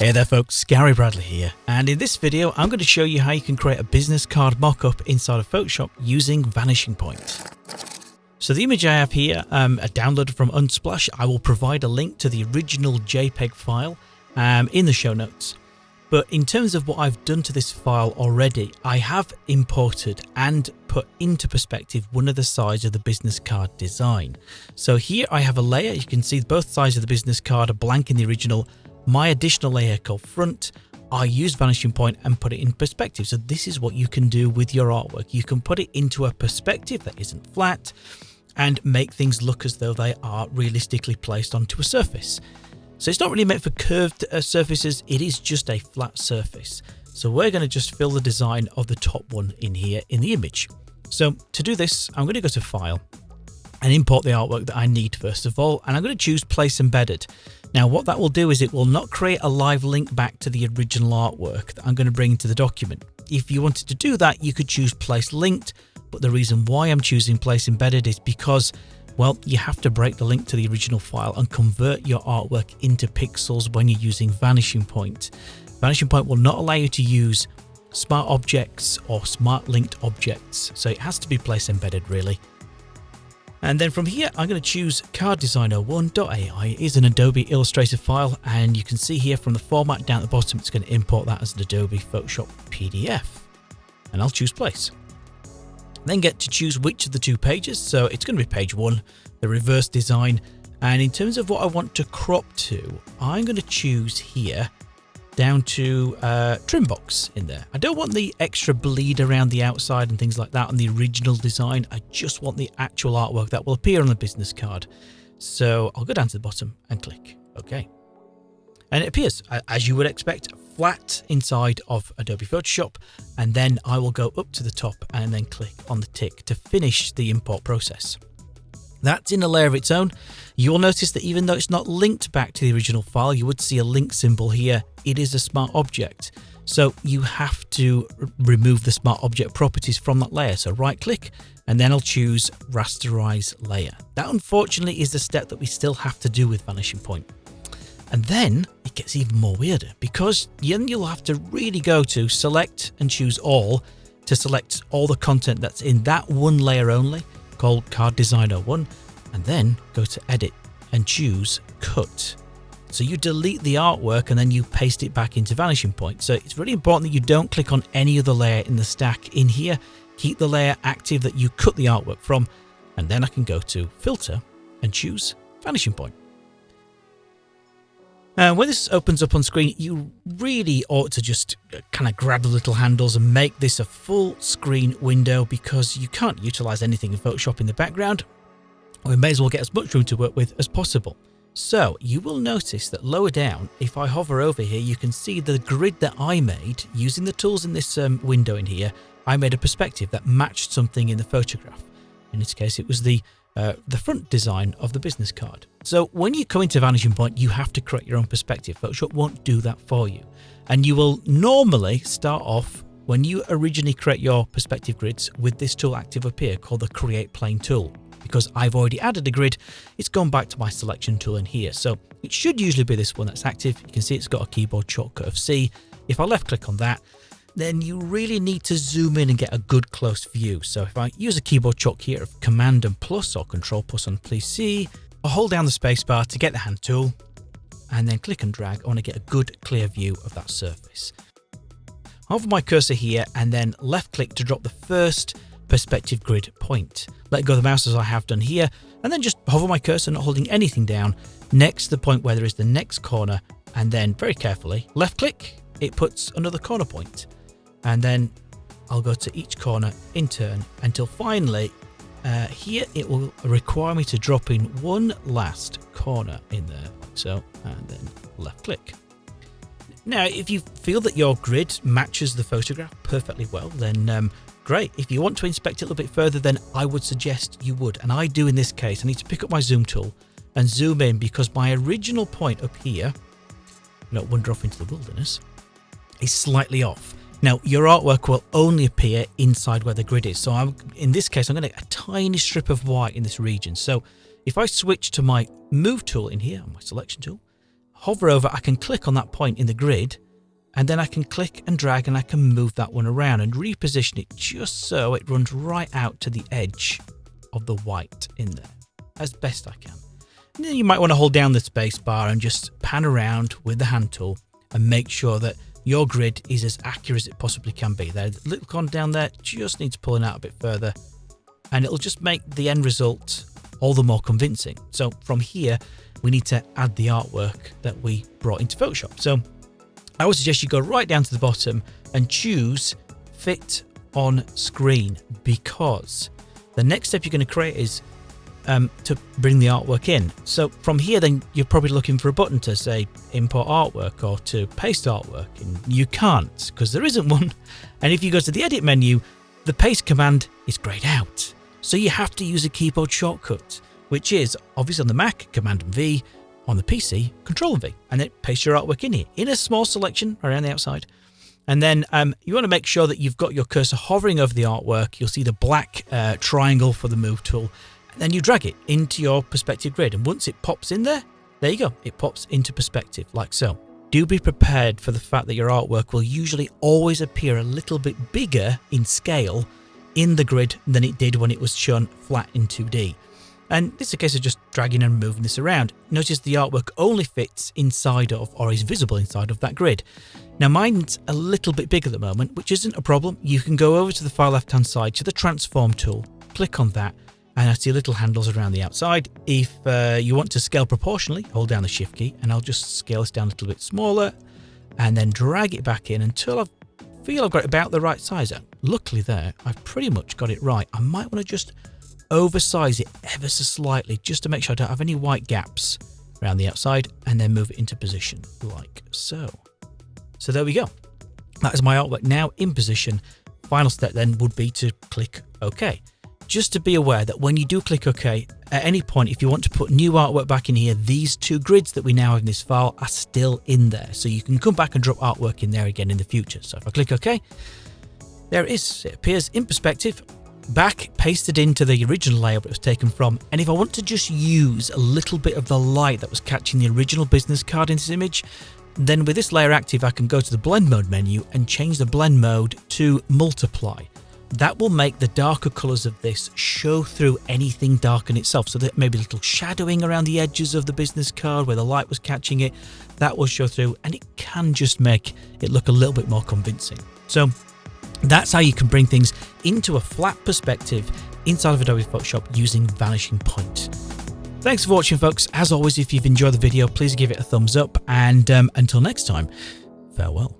Hey there folks, Gary Bradley here, and in this video I'm going to show you how you can create a business card mockup inside of Photoshop using Vanishing Point. So the image I have here, um, a download from Unsplash, I will provide a link to the original JPEG file um, in the show notes. But in terms of what I've done to this file already, I have imported and put into perspective one of the sides of the business card design. So here I have a layer, you can see both sides of the business card are blank in the original my additional layer called front, I use vanishing point and put it in perspective. So this is what you can do with your artwork. You can put it into a perspective that isn't flat and make things look as though they are realistically placed onto a surface. So it's not really meant for curved uh, surfaces, it is just a flat surface. So we're going to just fill the design of the top one in here in the image. So to do this, I'm going to go to File and import the artwork that I need first of all, and I'm going to choose Place Embedded. Now what that will do is it will not create a live link back to the original artwork that I'm going to bring into the document. If you wanted to do that, you could choose Place Linked, but the reason why I'm choosing Place Embedded is because well, you have to break the link to the original file and convert your artwork into pixels when you're using Vanishing Point. Vanishing Point will not allow you to use smart objects or smart linked objects, so it has to be place embedded really. And then from here, I'm going to choose carddesigner1.ai is an Adobe Illustrator file. And you can see here from the format down at the bottom, it's going to import that as an Adobe Photoshop PDF. And I'll choose place. Then get to choose which of the two pages. So it's going to be page one, the reverse design. And in terms of what I want to crop to, I'm going to choose here down to uh, trim box in there. I don't want the extra bleed around the outside and things like that on the original design. I just want the actual artwork that will appear on the business card. So I'll go down to the bottom and click OK. And it appears, as you would expect, flat inside of Adobe Photoshop. And then I will go up to the top and then click on the tick to finish the import process. That's in a layer of its own. You'll notice that even though it's not linked back to the original file, you would see a link symbol here. It is a smart object. So you have to remove the smart object properties from that layer. So right click and then I'll choose rasterize layer. That unfortunately is the step that we still have to do with vanishing point. And then it gets even more weirder because then you'll have to really go to select and choose all to select all the content that's in that one layer only called Card Designer 1 and then go to edit and choose cut. So you delete the artwork and then you paste it back into Vanishing Point. So it's really important that you don't click on any other layer in the stack in here. Keep the layer active that you cut the artwork from and then I can go to filter and choose Vanishing Point. And when this opens up on screen, you really ought to just uh, kind of grab the little handles and make this a full screen window because you can't utilize anything in Photoshop in the background. We may as well get as much room to work with as possible. So you will notice that lower down, if I hover over here, you can see the grid that I made using the tools in this um, window in here. I made a perspective that matched something in the photograph. In this case, it was the uh, the front design of the business card. So when you come into Vanishing Point, you have to create your own perspective. Photoshop won't do that for you. And you will normally start off when you originally create your perspective grids with this tool active up here called the Create Plane tool. Because I've already added a grid, it's gone back to my selection tool in here. So it should usually be this one that's active. You can see it's got a keyboard shortcut of C. If I left click on that, then you really need to zoom in and get a good close view. So if I use a keyboard shortcut here of Command and plus or Control plus on PC, I'll hold down the spacebar to get the hand tool and then click and drag. I want to get a good clear view of that surface. Hover my cursor here and then left click to drop the first perspective grid point. Let go of the mouse as I have done here and then just hover my cursor not holding anything down next to the point where there is the next corner and then very carefully left click it puts another corner point and then I'll go to each corner in turn until finally uh, here it will require me to drop in one last corner in there. So and then left click. Now if you feel that your grid matches the photograph perfectly well then um, great. If you want to inspect it a little bit further then I would suggest you would. And I do in this case I need to pick up my zoom tool and zoom in because my original point up here not wander off into the wilderness is slightly off now, your artwork will only appear inside where the grid is. So I'm, in this case, I'm going to get a tiny strip of white in this region. So if I switch to my move tool in here, my selection tool, hover over, I can click on that point in the grid and then I can click and drag and I can move that one around and reposition it just so it runs right out to the edge of the white in there as best I can. And then you might want to hold down the space bar and just pan around with the hand tool and make sure that your grid is as accurate as it possibly can be. The little con down there just needs pulling out a bit further and it'll just make the end result all the more convincing. So from here, we need to add the artwork that we brought into Photoshop. So I would suggest you go right down to the bottom and choose fit on screen because the next step you're going to create is um, to bring the artwork in. So from here, then you're probably looking for a button to say import artwork or to paste artwork, and you can't because there isn't one. And if you go to the edit menu, the paste command is grayed out. So you have to use a keyboard shortcut, which is obviously on the Mac, Command and V, on the PC, Control and V, and then paste your artwork in here in a small selection around the outside. And then um, you want to make sure that you've got your cursor hovering over the artwork. You'll see the black uh, triangle for the move tool. Then you drag it into your perspective grid. And once it pops in there, there you go. It pops into perspective like so. Do be prepared for the fact that your artwork will usually always appear a little bit bigger in scale in the grid than it did when it was shown flat in 2D. And this is a case of just dragging and moving this around. Notice the artwork only fits inside of or is visible inside of that grid. Now mine's a little bit big at the moment, which isn't a problem. You can go over to the far left hand side to the transform tool, click on that, and I see little handles around the outside. If uh, you want to scale proportionally, hold down the shift key and I'll just scale this down a little bit smaller and then drag it back in until I feel I've got it about the right size. Luckily there, I've pretty much got it right. I might want to just oversize it ever so slightly just to make sure I don't have any white gaps around the outside and then move it into position like so. So there we go. That is my artwork now in position. Final step then would be to click OK. Just to be aware that when you do click OK, at any point, if you want to put new artwork back in here, these two grids that we now have in this file are still in there. So you can come back and drop artwork in there again in the future. So if I click OK, there it is. It appears in perspective back pasted into the original layer it was taken from and if I want to just use a little bit of the light that was catching the original business card in this image then with this layer active I can go to the blend mode menu and change the blend mode to multiply. That will make the darker colours of this show through anything dark in itself so that maybe little shadowing around the edges of the business card where the light was catching it that will show through and it can just make it look a little bit more convincing. So that's how you can bring things into a flat perspective inside of Adobe Photoshop using Vanishing Point. Thanks for watching folks. As always, if you've enjoyed the video, please give it a thumbs up and um, until next time, farewell.